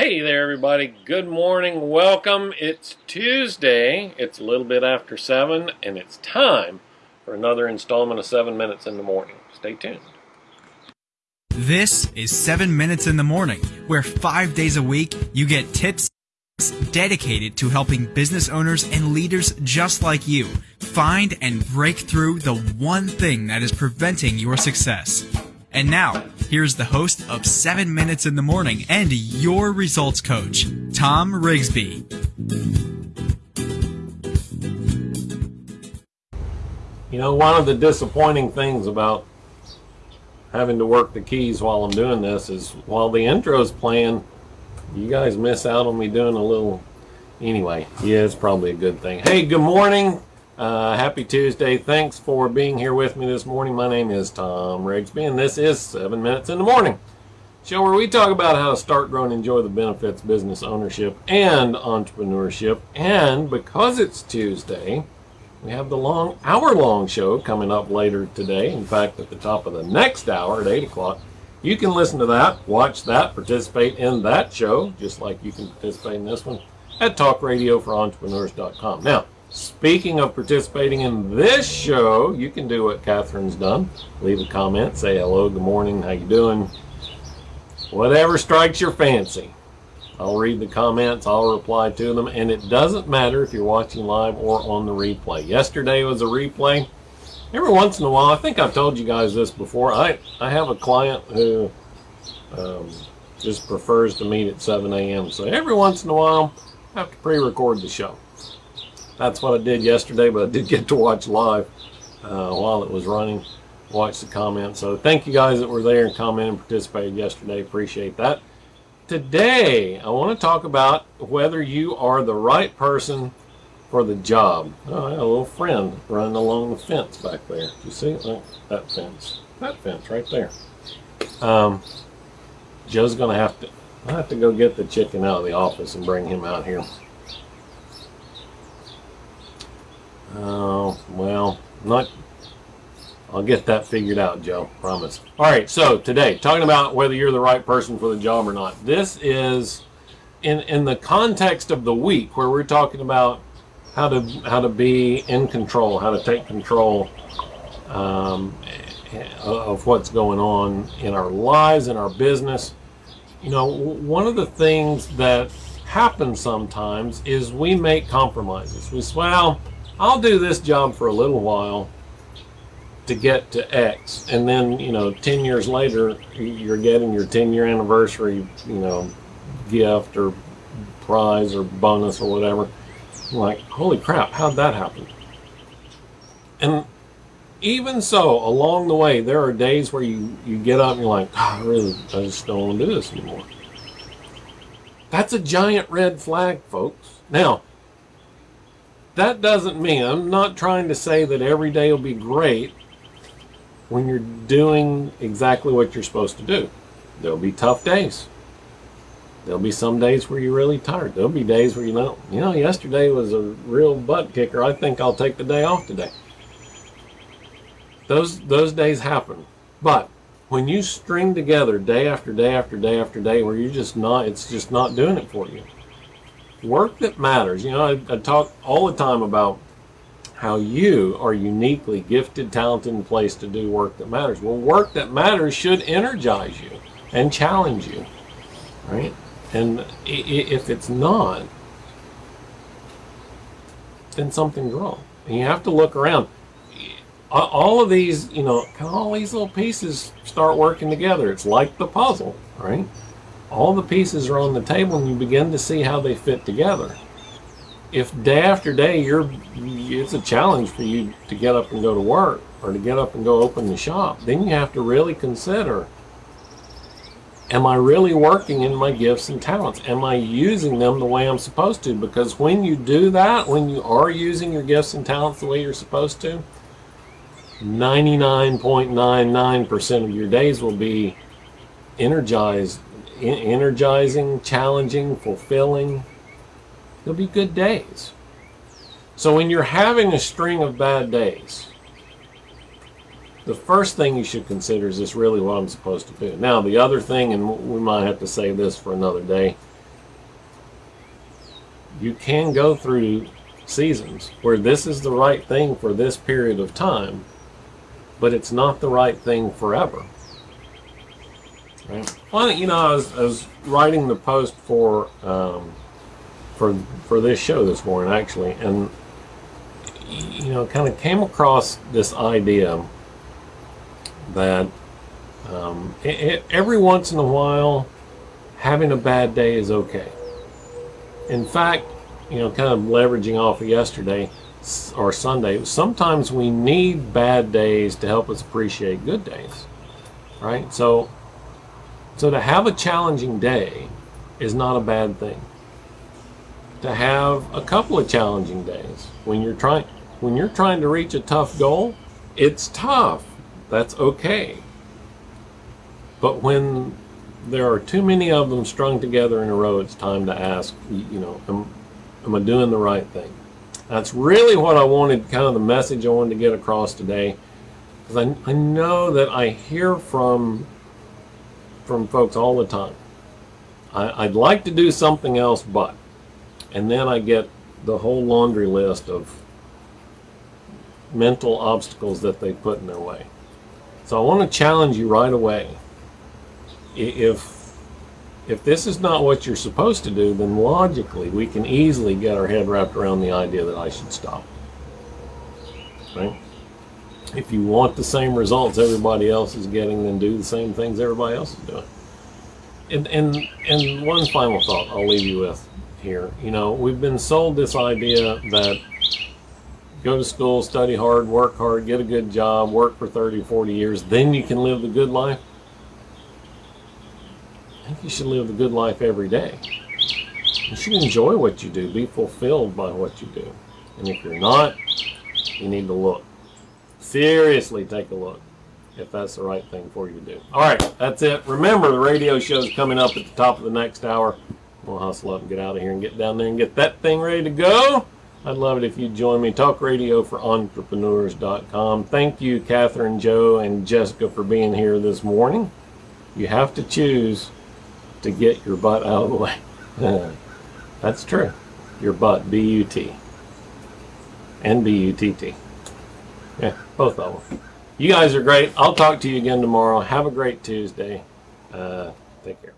Hey there, everybody. Good morning. Welcome. It's Tuesday. It's a little bit after 7, and it's time for another installment of 7 Minutes in the Morning. Stay tuned. This is 7 Minutes in the Morning, where five days a week you get tips dedicated to helping business owners and leaders just like you find and break through the one thing that is preventing your success. And now, here's the host of 7 Minutes in the Morning and your results coach, Tom Rigsby. You know, one of the disappointing things about having to work the keys while I'm doing this is while the intro's playing, you guys miss out on me doing a little. Anyway, yeah, it's probably a good thing. Hey, good morning. Uh, happy Tuesday. Thanks for being here with me this morning. My name is Tom Rigsby, and this is 7 Minutes in the Morning. Show where we talk about how to start, grow, and enjoy the benefits business ownership and entrepreneurship. And because it's Tuesday, we have the long, hour-long show coming up later today. In fact, at the top of the next hour at 8 o'clock, you can listen to that, watch that, participate in that show, just like you can participate in this one, at talkradioforentrepreneurs.com. Now, Speaking of participating in this show, you can do what Catherine's done. Leave a comment, say hello, good morning, how you doing? Whatever strikes your fancy. I'll read the comments, I'll reply to them, and it doesn't matter if you're watching live or on the replay. Yesterday was a replay. Every once in a while, I think I've told you guys this before, I, I have a client who um, just prefers to meet at 7 a.m. So every once in a while, I have to pre-record the show that's what I did yesterday, but I did get to watch live uh, while it was running, watch the comments. So thank you guys that were there and commented and participated yesterday. Appreciate that. Today, I want to talk about whether you are the right person for the job. Oh, I have a little friend running along the fence back there. You see it? that fence. That fence right there. Um, Joe's going to have to, I have to go get the chicken out of the office and bring him out here. Oh, well, not. I'll get that figured out, Joe. Promise. All right. So today, talking about whether you're the right person for the job or not. This is in in the context of the week where we're talking about how to how to be in control, how to take control um, of what's going on in our lives, in our business. You know, one of the things that happens sometimes is we make compromises. We say, well, I'll do this job for a little while to get to X. And then, you know, 10 years later, you're getting your 10 year anniversary, you know, gift or prize or bonus or whatever. like, holy crap, how'd that happen? And even so, along the way, there are days where you, you get up and you're like, oh, I really, I just don't want to do this anymore. That's a giant red flag, folks. Now, that doesn't mean, I'm not trying to say that every day will be great when you're doing exactly what you're supposed to do. There'll be tough days. There'll be some days where you're really tired. There'll be days where you know, you know, yesterday was a real butt kicker. I think I'll take the day off today. Those those days happen. But when you string together day after day after day after day where you're just not it's just not doing it for you work that matters. You know, I, I, talk all the time about how you are uniquely gifted, talented, and placed to do work that matters. Well, work that matters should energize you and challenge you, right? And if it's not, then something's wrong. And you have to look around. All of these, you know, can all these little pieces start working together. It's like the puzzle, right? All the pieces are on the table and you begin to see how they fit together. If day after day you're it's a challenge for you to get up and go to work or to get up and go open the shop, then you have to really consider am I really working in my gifts and talents? Am I using them the way I'm supposed to? Because when you do that, when you are using your gifts and talents the way you're supposed to, 99.99% of your days will be energized energizing, challenging, fulfilling. They'll be good days. So when you're having a string of bad days, the first thing you should consider is this really what I'm supposed to do? Now, the other thing, and we might have to say this for another day, you can go through seasons where this is the right thing for this period of time, but it's not the right thing forever. Right? Well, you know, I was, I was writing the post for um, for for this show this morning actually, and you know, kind of came across this idea that um, it, it, every once in a while, having a bad day is okay. In fact, you know, kind of leveraging off of yesterday or Sunday, sometimes we need bad days to help us appreciate good days, right? So, so to have a challenging day is not a bad thing. To have a couple of challenging days when you're trying when you're trying to reach a tough goal, it's tough. That's okay. But when there are too many of them strung together in a row, it's time to ask, you know, am, am I doing the right thing? That's really what I wanted, kind of the message I wanted to get across today. Because I, I know that I hear from from folks all the time. I, I'd like to do something else, but. And then I get the whole laundry list of mental obstacles that they put in their way. So I want to challenge you right away. If if this is not what you're supposed to do, then logically we can easily get our head wrapped around the idea that I should stop. Right? If you want the same results everybody else is getting, then do the same things everybody else is doing. And and and one final thought I'll leave you with here. You know, we've been sold this idea that go to school, study hard, work hard, get a good job, work for 30, 40 years, then you can live the good life. I think you should live the good life every day. You should enjoy what you do, be fulfilled by what you do. And if you're not, you need to look. Seriously, take a look if that's the right thing for you to do. All right, that's it. Remember, the radio show is coming up at the top of the next hour. We'll hustle up and get out of here and get down there and get that thing ready to go. I'd love it if you'd join me. Talk radio for entrepreneurs.com. Thank you, Catherine, Joe, and Jessica for being here this morning. You have to choose to get your butt out of the way. That's true. Your butt, B U T. And B U T T. Yeah, both of them. You guys are great. I'll talk to you again tomorrow. Have a great Tuesday. Uh, take care.